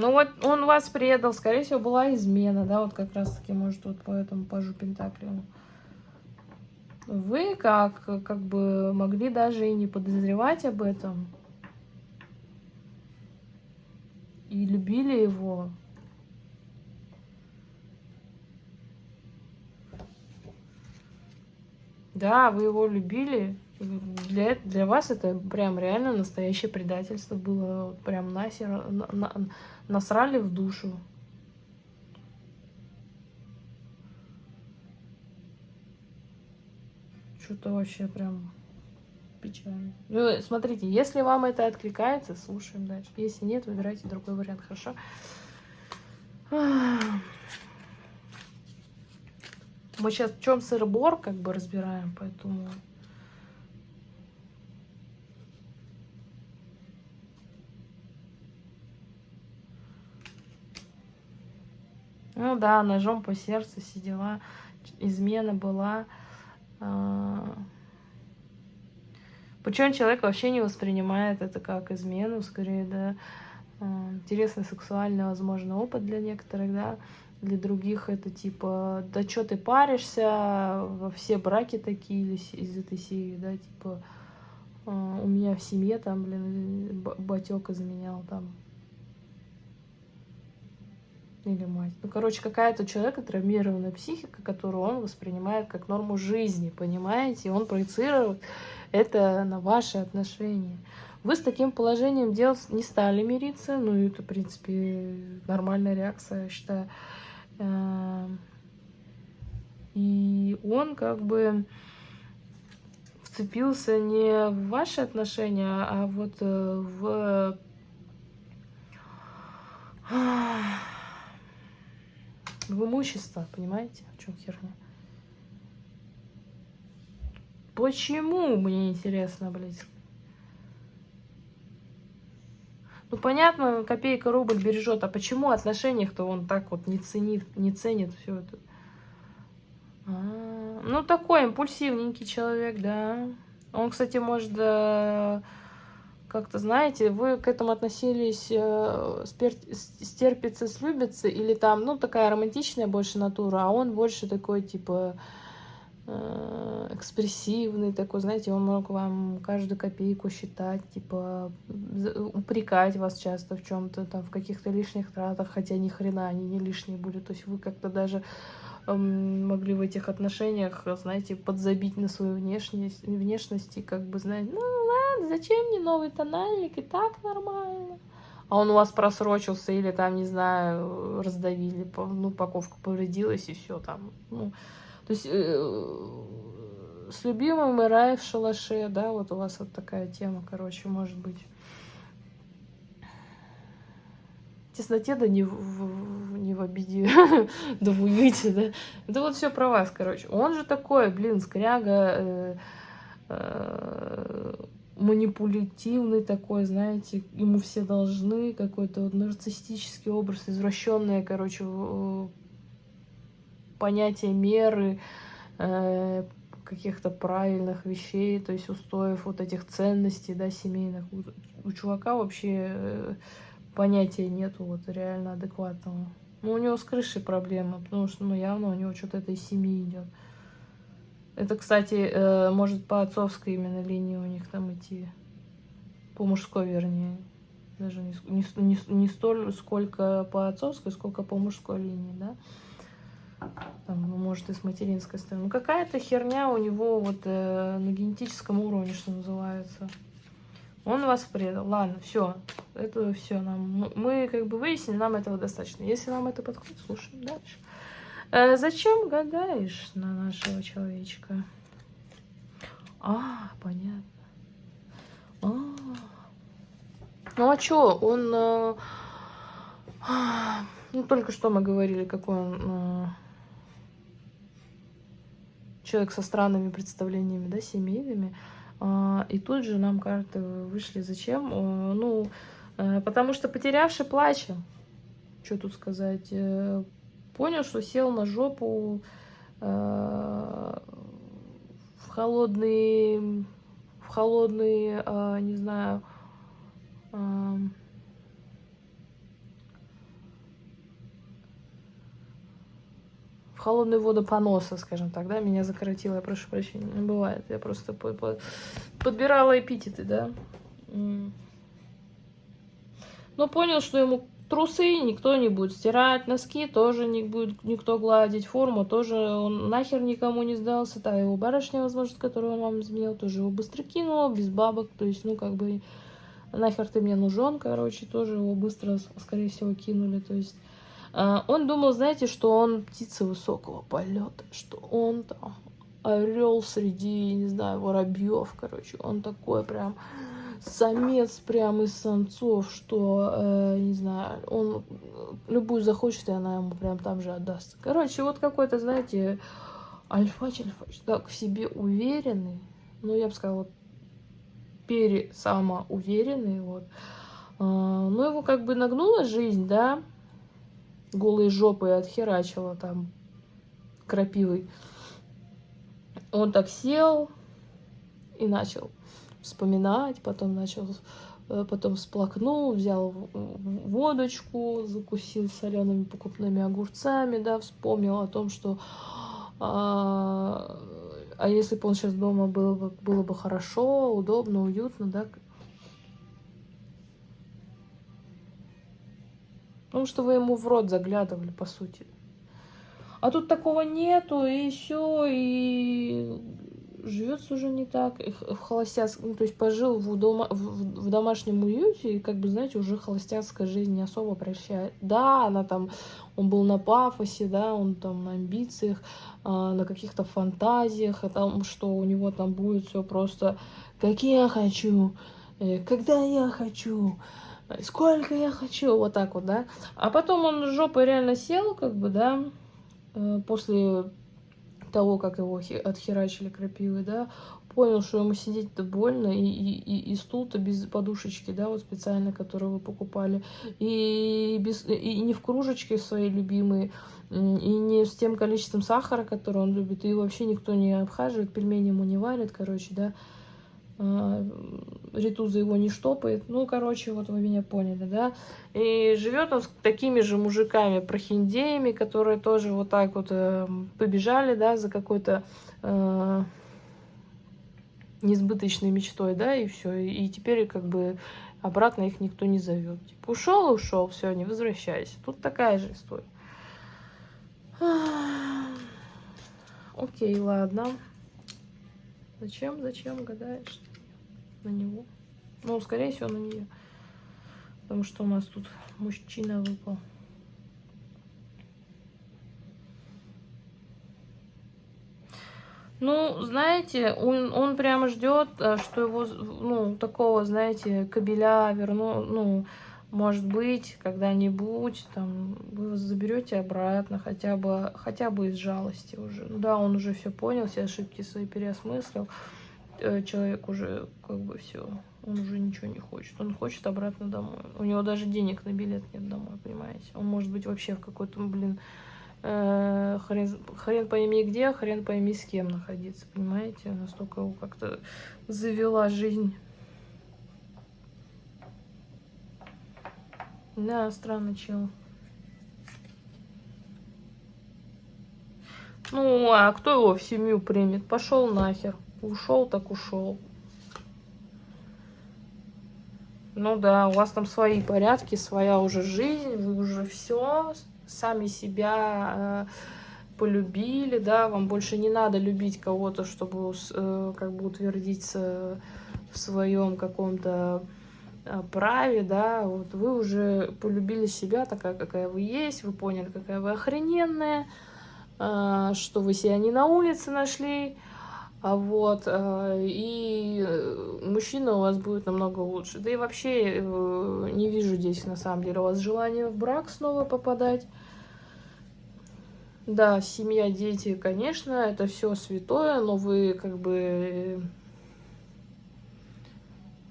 Ну вот он вас предал, скорее всего, была измена, да, вот как раз-таки, может, вот по этому пажу Пентаклю. Вы как, как бы могли даже и не подозревать об этом. И любили его. Да, вы его любили. Для, для вас это прям реально настоящее предательство было. Прям насер, на, на, насрали в душу. Что-то вообще прям печально. Ну, смотрите, если вам это откликается, слушаем дальше. Если нет, выбирайте другой вариант, хорошо? Мы сейчас в чем сыр-бор как бы разбираем, поэтому... Ну да, ножом по сердцу сидела, измена была. А. Причем человек вообще не воспринимает это как измену, скорее, да, а, интересный сексуальный, возможно, опыт для некоторых, да, для других это типа, да что ты паришься, во все браки такие из этой серии, да, типа, а, у меня в семье там, блин, батек изменял там, или мать. Ну, короче, какая-то человека травмированная психика, которую он воспринимает как норму жизни, понимаете? Он проецирует это на ваши отношения. Вы с таким положением дел не стали мириться, ну, это, в принципе, нормальная реакция, я считаю. Эм, и он как бы вцепился не в ваши отношения, а вот э, в в имущество, понимаете, в чем херня? Почему, мне интересно, блядь. Ну, понятно, копейка рубль бережет, а почему отношениях-то он так вот не ценит, не ценит все это? А -а -а. Ну, такой импульсивненький человек, да. Он, кстати, может... Да как-то, знаете, вы к этому относились э, стерпится, слюбится, или там, ну, такая романтичная больше натура, а он больше такой, типа, э, экспрессивный такой, знаете, он мог вам каждую копейку считать, типа, упрекать вас часто в чем-то, там, в каких-то лишних тратах, хотя ни хрена они не лишние были, то есть вы как-то даже могли в этих отношениях, знаете, подзабить на свою внешность, внешность и как бы, знаете, ну ладно, зачем мне новый тональник, и так нормально. А он у вас просрочился или там, не знаю, раздавили, ну, упаковка повредилась и все там. Ну, то есть э, с любимым и рай в шалаше, да, вот у вас вот такая тема, короче, может быть тесноте, да не в, не в обиде, да в уюте, да. Это вот все про вас, короче. Он же такой, блин, скряга, э, э, манипулятивный такой, знаете, ему все должны, какой-то вот нарциссический образ, извращенное, короче, понятие меры, э, каких-то правильных вещей, то есть устоев вот этих ценностей, да, семейных. У, у чувака вообще э, понятия нету вот реально адекватного. Ну, у него с крышей проблемы, потому что, ну, явно у него что-то этой семьи идет. Это, кстати, э, может по отцовской именно линии у них там идти. По мужской, вернее. Даже не, не, не, столь, сколько по отцовской, сколько по мужской линии, да. Там, ну, может, и с материнской стороны. Ну, какая-то херня у него вот э, на генетическом уровне, что называется. Он вас предал. Ладно, все. Это все нам. Мы как бы выяснили, нам этого достаточно. Если вам это подходит, слушаем дальше. Э, зачем гадаешь на нашего человечка? А, понятно. А. Ну а что, он... Э, ну, только что мы говорили, какой он... Э, человек со странными представлениями, да, семейными. А, и тут же нам карты вышли. Зачем? Ну, э, потому что потерявший плачем. Что тут сказать? Э, понял, что сел на жопу э, в холодный, в холодный, не знаю, в холодную воду поноса, скажем так, да, меня закоротило, я прошу прощения, не бывает, я просто по -по подбирала эпитеты, да. Но понял, что ему трусы никто не будет стирать, носки тоже не будет никто гладить, форму тоже он нахер никому не сдался, та его барышня, возможно, которую он вам изменил, тоже его быстро кинула, без бабок, то есть, ну, как бы, нахер ты мне нужен, короче, тоже его быстро, скорее всего, кинули, то есть а, он думал, знаете, что он птица высокого полета, что он там орел среди, не знаю, воробьев, короче. Он такой прям самец прям из самцов, что, э, не знаю, он любую захочет, и она ему прям там же отдаст. Короче, вот какой-то, знаете, альфач, альфач, так в себе уверенный, ну, я бы сказала, пересамоуверенный, вот. Э, ну, его как бы нагнула жизнь, да, голые жопы отхерачила там крапивой. Он так сел и начал вспоминать, потом начал, э, потом всплакнул, взял водочку, закусил солеными покупными огурцами, да, вспомнил о том, что а, а если бы он сейчас дома было бы, было бы хорошо, удобно, уютно, да, Потому что вы ему в рот заглядывали, по сути. А тут такого нету, и все, и живется уже не так. В холостяцком, ну, то есть пожил в, дома, в, в домашнем уюте, и, как бы, знаете, уже холостяцкая жизнь не особо прощает. Да, она там, он был на пафосе, да, он там на амбициях, а, на каких-то фантазиях, о том, что у него там будет все просто, как я хочу, э, когда я хочу сколько я хочу, вот так вот, да. А потом он жопой реально сел, как бы, да, э, после того, как его отхерачили крапивой, да, понял, что ему сидеть-то больно, и, и, и стул-то без подушечки, да, вот специально, который вы покупали, и, без, и не в кружечке своей любимой, и не с тем количеством сахара, который он любит, и вообще никто не обхаживает, пельмени ему не варят, короче, да, Ритуза его не штопает. Ну, короче, вот вы меня поняли, да. И живет он с такими же мужиками, прохиндеями, которые тоже вот так вот э, побежали, да, за какой-то э, несбыточной мечтой, да, и все. И теперь как бы обратно их никто не зовет. Типа, ушел, ушел, все, не возвращайся. Тут такая же история. Окей, ладно. Зачем, зачем гадаешь? На него. Ну, скорее всего, на нее. Потому что у нас тут мужчина выпал. Ну, знаете, он, он прямо ждет, э, что его, ну, такого, знаете, кабеля верну, ну, может быть, когда-нибудь, там, вы заберете обратно, хотя бы, хотя бы из жалости уже. Да, он уже все понял, все ошибки свои переосмыслил. Э, человек уже как бы все, он уже ничего не хочет. Он хочет обратно домой. У него даже денег на билет нет домой, понимаете? Он может быть вообще в какой-то, блин, э, хрен, хрен пойми где, хрен пойми с кем находиться, понимаете? Настолько его как-то завела жизнь. Да, странный чел. Ну, а кто его в семью примет? Пошел нахер. Ушел так ушел. Ну да, у вас там свои порядки, своя уже жизнь, вы уже все сами себя э, полюбили, да, вам больше не надо любить кого-то, чтобы э, как бы утвердиться в своем каком-то э, праве, да, вот вы уже полюбили себя такая, какая вы есть, вы поняли, какая вы охрененная, э, что вы себя не на улице нашли, а вот, э, и мужчина у вас будет намного лучше. Да и вообще э, не вижу здесь, на самом деле, у вас желания в брак снова попадать. Да, семья, дети, конечно, это все святое, но вы как бы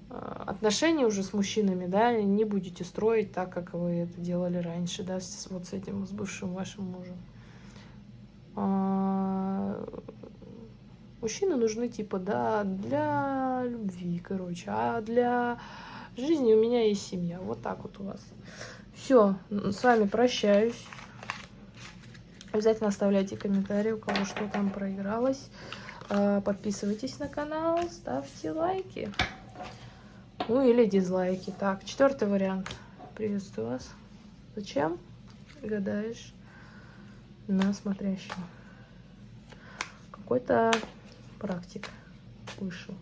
э, отношения уже с мужчинами, да, не будете строить так, как вы это делали раньше, да, вот с этим, с бывшим вашим мужем. Мужчины нужны, типа, да, для любви, короче. А для жизни у меня есть семья. Вот так вот у вас. Все, с вами прощаюсь. Обязательно оставляйте комментарии, у кого что там проигралось. А, подписывайтесь на канал, ставьте лайки. Ну или дизлайки. Так, четвертый вариант. Приветствую вас. Зачем гадаешь на смотрящего? Какой-то практик вышел.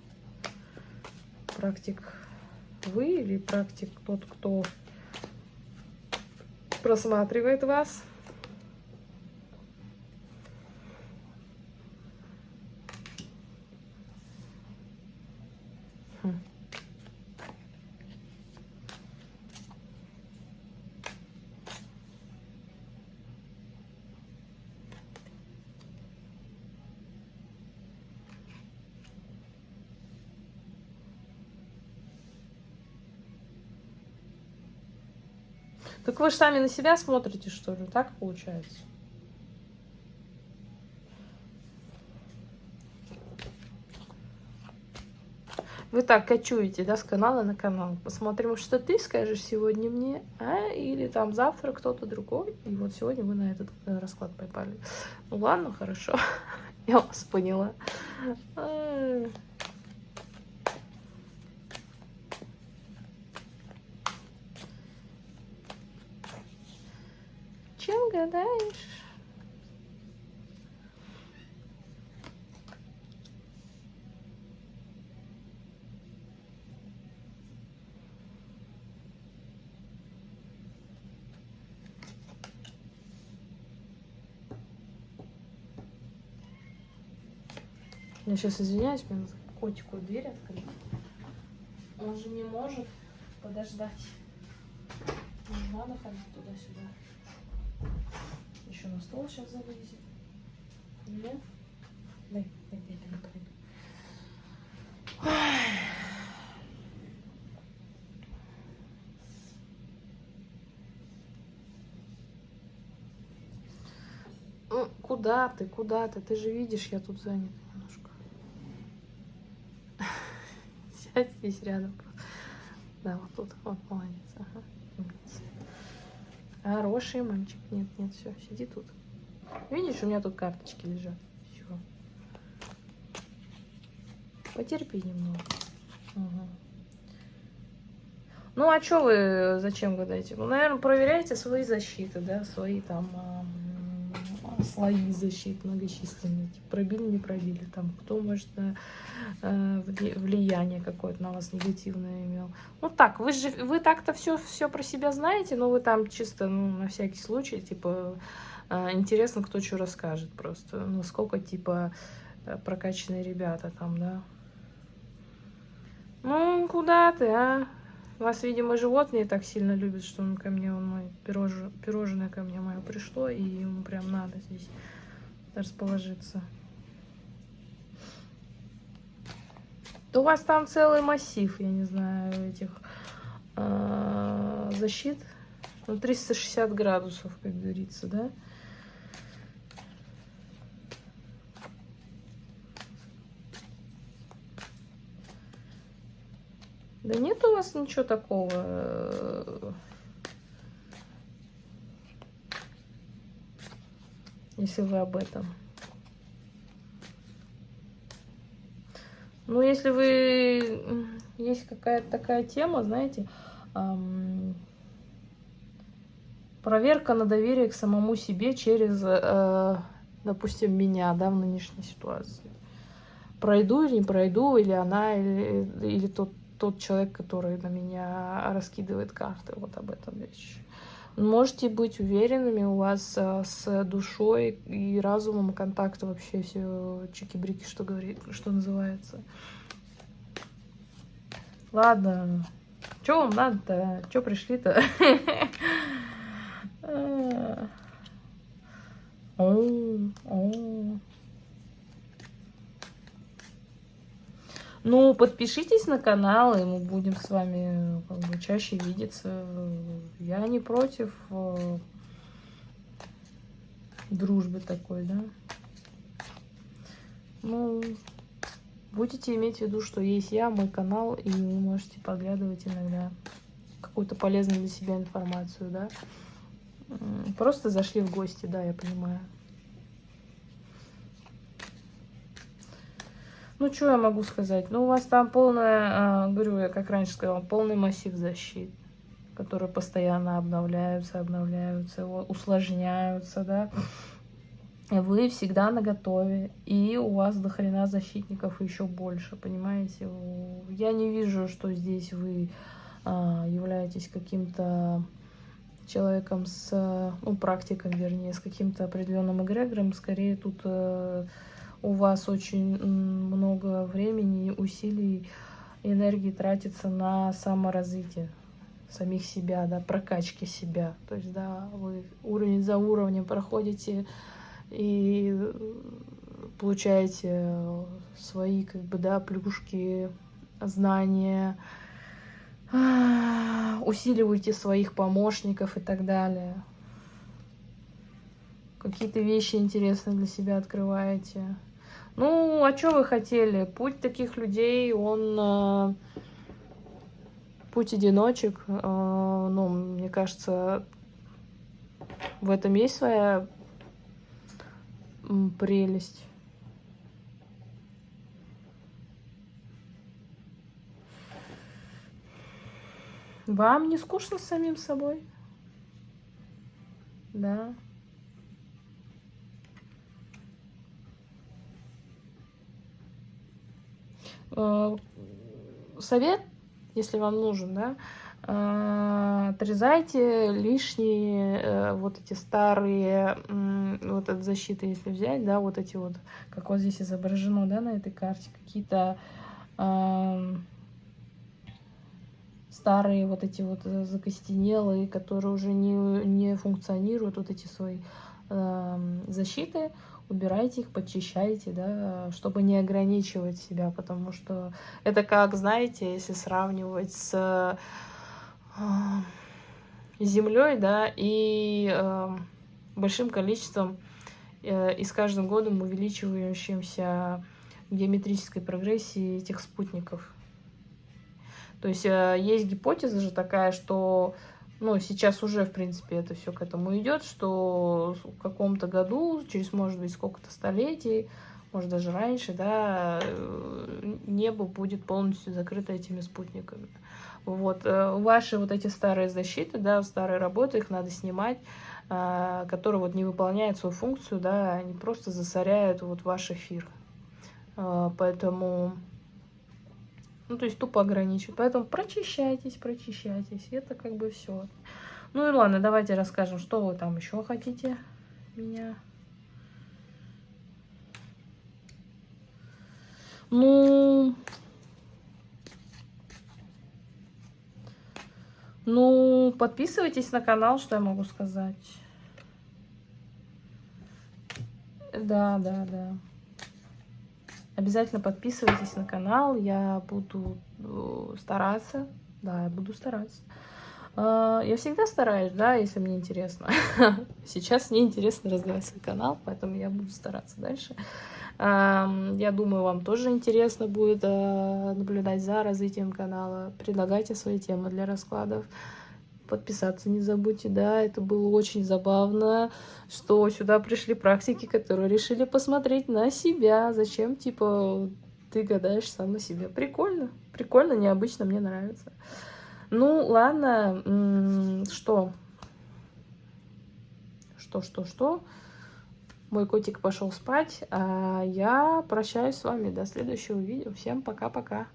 Практик вы или практик тот, кто просматривает вас. Так вы же сами на себя смотрите, что ли? Так получается? Вы так кочуете, да, с канала на канал. Посмотрим, что ты скажешь сегодня мне, а? Или там завтра кто-то другой. И вот сегодня вы на этот э, расклад попали. Ну ладно, хорошо. Я вас поняла. Чем гадаешь? Я сейчас извиняюсь, мне надо котику дверь открыть. Он же не может подождать. Не надо ходить туда-сюда. Еще на стол сейчас залезет. Нет? Дай, дай, дай, дай. Ну, куда ты, куда ты? Ты же видишь, я тут занят. сядь здесь рядом. Да, вот тут. Вот, молодец. Ага. Хороший мальчик. Нет, нет, все, сиди тут. Видишь, у меня тут карточки лежат. Все. Потерпи немного. Угу. Ну, а что вы зачем гадаете? Ну, наверное, проверяйте свои защиты, да, свои там слои защит многочисленные. Типа, пробили, не пробили. Там, кто, может, э, влияние какое-то на вас негативное имел. Ну так, вы же вы так-то все, все про себя знаете, но вы там чисто, ну, на всякий случай, типа, э, интересно, кто что расскажет просто. Ну, сколько, типа, э, прокачанные ребята там, да. Ну, куда ты, а? Вас, видимо, животные так сильно любят, что он ко мне, он мой пирож... пирожное ко мне мое пришло, и ему прям надо здесь расположиться. То у вас там целый массив, я не знаю, этих э, защит. Ну, 360 градусов, как говорится, да? Да нет у вас ничего такого. Если вы об этом. Ну, если вы... Есть какая-то такая тема, знаете, эм... проверка на доверие к самому себе через, э, допустим, меня, да, в нынешней ситуации. Пройду или не пройду, или она, или, или тот тот человек, который на меня раскидывает карты. Вот об этом речь. Можете быть уверенными, у вас э, с душой и разумом контакт вообще все чики-брики, что говорит, что называется. Ладно, что вам надо-то? Что пришли-то? Ну, подпишитесь на канал, и мы будем с вами как бы, чаще видеться. Я не против э, дружбы такой, да. Ну, будете иметь в виду, что есть я, мой канал, и вы можете поглядывать иногда какую-то полезную для себя информацию, да. Просто зашли в гости, да, я понимаю. Ну, что я могу сказать? Ну, у вас там полная, говорю, я как раньше сказала, полный массив защит, которые постоянно обновляются, обновляются, усложняются, да. Вы всегда на готове, и у вас до хрена защитников еще больше, понимаете? Я не вижу, что здесь вы а, являетесь каким-то человеком с, ну, практиком, вернее, с каким-то определенным эгрегором. Скорее тут э, у вас очень много времени, усилий, энергии тратится на саморазвитие самих себя, да, прокачки себя. То есть, да, вы уровень за уровнем проходите и получаете свои, как бы, да, плюшки, знания, усиливаете своих помощников и так далее. Какие-то вещи интересные для себя открываете. Ну, а что вы хотели? Путь таких людей, он э, путь одиночек. Э, ну, мне кажется, в этом есть своя прелесть. Вам не скучно с самим собой? Да. Э, совет, если вам нужен, да, э, отрезайте лишние э, вот эти старые, вот от защиты, если взять, да, вот эти вот, как вот здесь изображено, да, на этой карте, какие-то старые вот эти вот закостенелые, которые уже не, не функционируют, вот эти свои защиты, убирайте их, почищайте, да, чтобы не ограничивать себя, потому что это как, знаете, если сравнивать с э, землей, да, и э, большим количеством э, и с каждым годом увеличивающимся геометрической прогрессии этих спутников. То есть э, есть гипотеза же такая, что ну, сейчас уже, в принципе, это все к этому идет, что в каком-то году, через, может быть, сколько-то столетий, может, даже раньше, да, э, небо будет полностью закрыто этими спутниками. Вот, э, ваши вот эти старые защиты, да, старые работы, их надо снимать, э, которые вот не выполняют свою функцию, да, они просто засоряют вот ваш эфир. Поэтому ну, то есть тупо ограничивают. Поэтому прочищайтесь, прочищайтесь. Это как бы все. Ну и ладно, давайте расскажем, что вы там еще хотите меня. Ну, ну, подписывайтесь на канал, что я могу сказать. Да, да, да. Обязательно подписывайтесь на канал, я буду э, стараться, да, я буду стараться. А, я всегда стараюсь, да, если мне интересно. Сейчас мне интересно развивать свой канал, поэтому я буду стараться дальше. Я думаю, вам тоже интересно будет э, наблюдать за развитием канала. Предлагайте свои темы для раскладов подписаться не забудьте, да, это было очень забавно, что сюда пришли практики, которые решили посмотреть на себя, зачем, типа, ты гадаешь сам на себе. Прикольно, прикольно, необычно, мне нравится. Ну, ладно, что? Что, что, что? Мой котик пошел спать, а я прощаюсь с вами до следующего видео. Всем пока-пока.